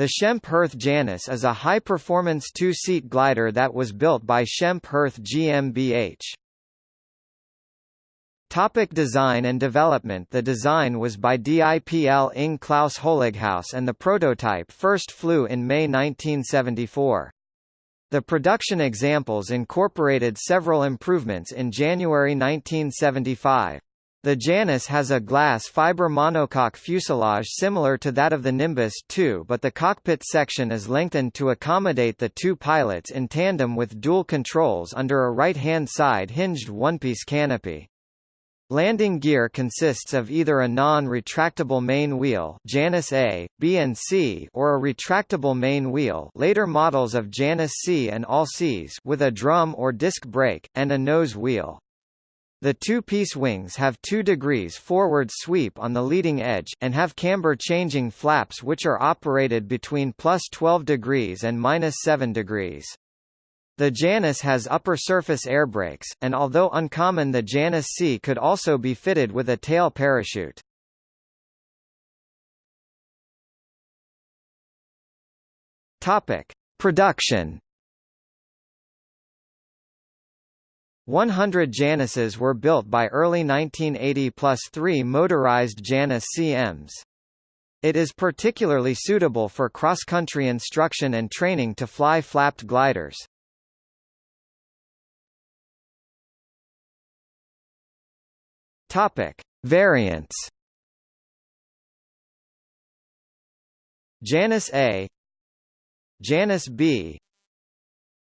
The Schempp Hirth Janus is a high-performance two-seat glider that was built by Schempp Hirth GmbH. Topic design and development The design was by DIPL Ing Klaus Holighaus and the prototype first flew in May 1974. The production examples incorporated several improvements in January 1975. The Janus has a glass fiber monocoque fuselage similar to that of the Nimbus 2 but the cockpit section is lengthened to accommodate the two pilots in tandem with dual controls under a right-hand side hinged one-piece canopy. Landing gear consists of either a non-retractable main wheel Janus A, B and C or a retractable main wheel later models of Janus C and All Cs with a drum or disc brake, and a nose wheel. The two-piece wings have 2 degrees forward sweep on the leading edge, and have camber-changing flaps which are operated between plus 12 degrees and minus 7 degrees. The Janus has upper surface air brakes, and although uncommon the Janus C could also be fitted with a tail parachute. Topic. Production 100 Januses were built by early 1980 plus three motorized Janus CMs. It is particularly suitable for cross-country instruction and training to fly flapped gliders. Topic: Variants. Janus A, Janus B,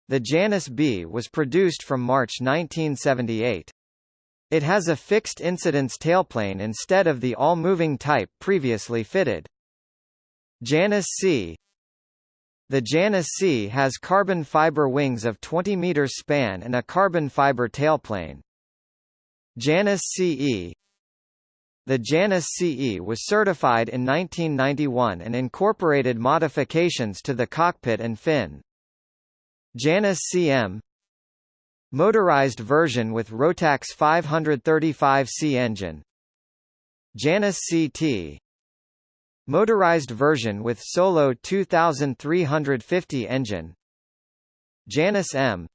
the Janus B was produced from March 1978. It has a fixed incidence tailplane instead of the all-moving type previously fitted. Janus C The Janus C has carbon fiber wings of 20 meters span and a carbon fiber tailplane. Janus CE The Janus CE was certified in 1991 and incorporated modifications to the cockpit and fin. Janus CM Motorized version with Rotax 535C engine. Janus CT Motorized version with Solo 2350 engine. Janus M.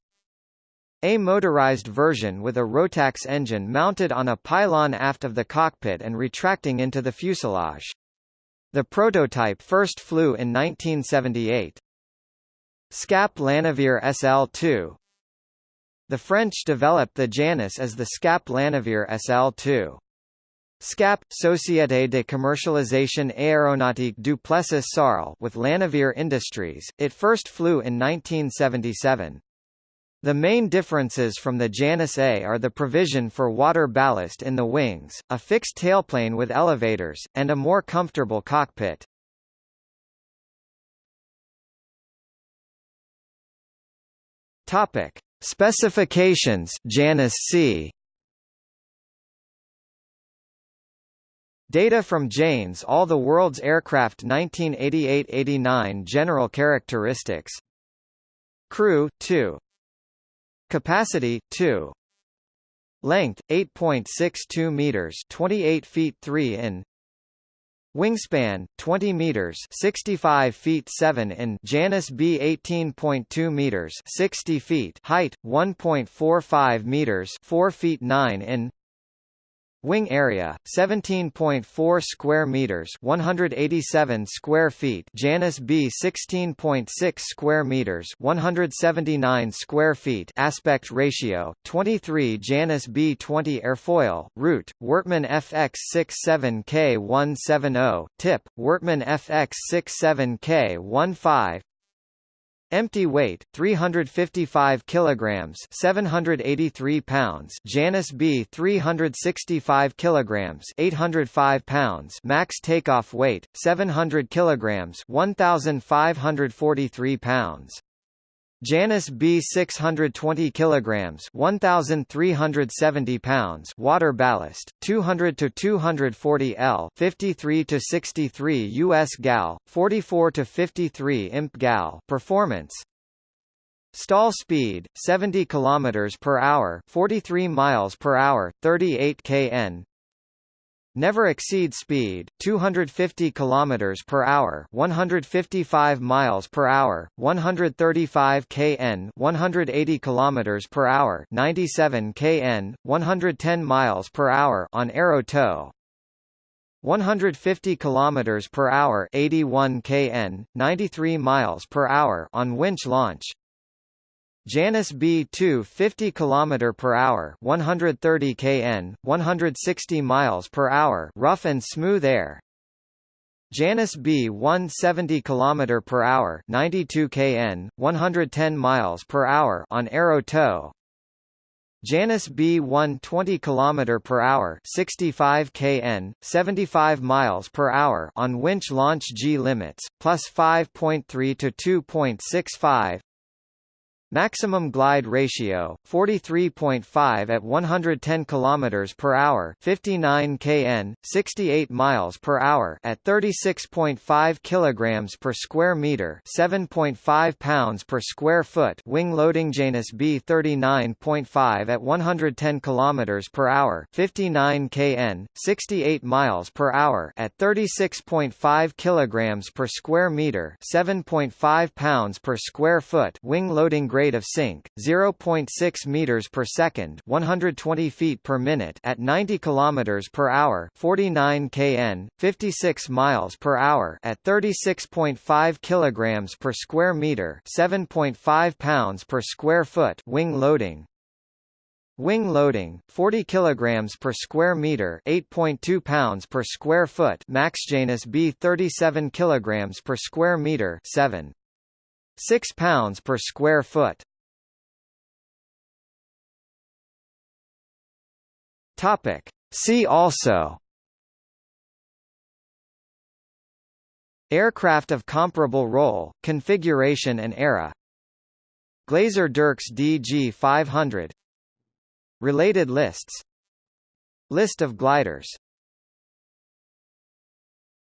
A motorized version with a Rotax engine mounted on a pylon aft of the cockpit and retracting into the fuselage. The prototype first flew in 1978. SCAP Lanaverre SL2 The French developed the Janus as the SCAP Lanaverre SL2. SCAP, Société de Commercialisation Aéronautique du Plessis Sarl with Lanaverre Industries, it first flew in 1977. The main differences from the Janus A are the provision for water ballast in the wings, a fixed tailplane with elevators, and a more comfortable cockpit. Topic: Specifications Janus C. Data from Jane's All the World's Aircraft 1988-89 General characteristics. Crew 2 Capacity 2 Length 8.62 meters 28 feet 3 in Wingspan 20 meters, 65 feet 7 in Janus B 18.2 meters, 60 feet. Height 1.45 meters, 4 feet 9 in Wing area 17.4 square meters 187 square feet Janus B 16.6 square meters 179 square feet aspect ratio 23 Janus B 20 airfoil root Wortmann FX 67K170 tip Wortmann FX 67K15 Empty weight 355 kilograms, 783 pounds. Janus B 365 kilograms, 805 pounds. Max takeoff weight 700 kilograms, 1543 pounds. Janus B 620 kilograms 1370 pounds water ballast 200 to 240 L 53 to 63 US gal 44 to 53 imp gal performance. Stall speed 70 kilometers per hour 43 miles per hour 38 kn Never exceed speed 250 km per hour, 155 miles per hour, 135 kn, 180 km per hour, 97 kn, 110 miles per hour on aero tow. 150 km per hour, 81 kn, 93 miles per hour on winch launch. Janus B2 50 km per hour, 130 kn, 160 miles per hour, rough and smooth air. Janus B1 70 km per hour, 92 kn, 110 miles per hour on aero tow. Janus B1 20 km per hour, 65 kn, 75 miles per hour on winch launch G limits, plus 5.3 to 2.65. Maximum glide ratio 43.5 at 110 km per hour, 59 kn, 68 miles per hour at 36.5 kg per square meter, 7.5 pounds per square foot. Wing loading Janus B 39.5 at 110 km per hour, 59 kn, 68 miles per hour at 36.5 kg per square meter, 7.5 pounds per square foot. Wing loading grade rate of sink 0.6 meters per second, 120 feet per minute at 90 kilometers per hour, 49 kn, 56 miles per hour at 36.5 kilograms per square meter, 7.5 pounds per square foot. Wing loading Wing loading 40 kilograms per square meter, 8.2 pounds per square foot. Max Janus B 37 kilograms per square meter, 7 6 pounds per square foot. Topic. See also. Aircraft of comparable role, configuration and era. Glaser Dirks DG500 Related lists. List of gliders